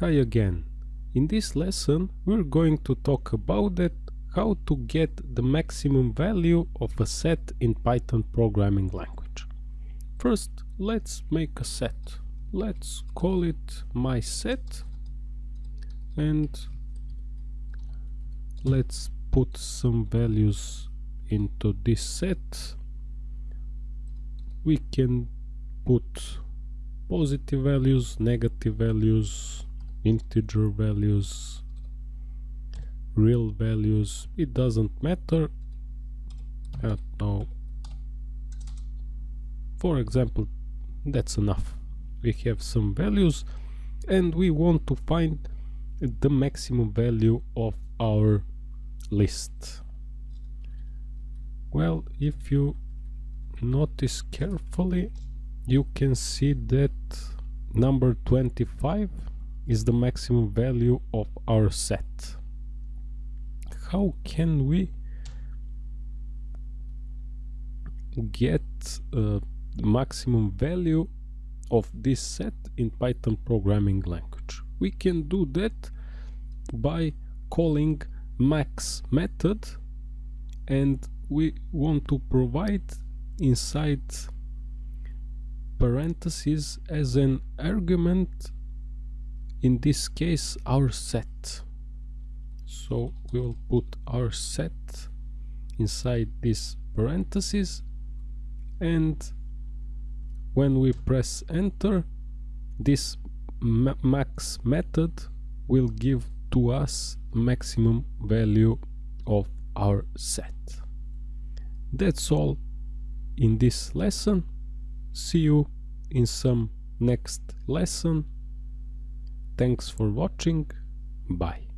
Hi again. In this lesson we're going to talk about it, how to get the maximum value of a set in Python programming language. First let's make a set. Let's call it my set and let's put some values into this set. We can put positive values, negative values, integer values real values it doesn't matter I don't for example that's enough. We have some values and we want to find the maximum value of our list. Well if you notice carefully you can see that number 25 is the maximum value of our set. How can we get uh, maximum value of this set in Python programming language? We can do that by calling max method and we want to provide inside parentheses as an argument in this case our set. So we will put our set inside this parenthesis and when we press enter this ma max method will give to us maximum value of our set. That's all in this lesson. See you in some next lesson Thanks for watching. Bye.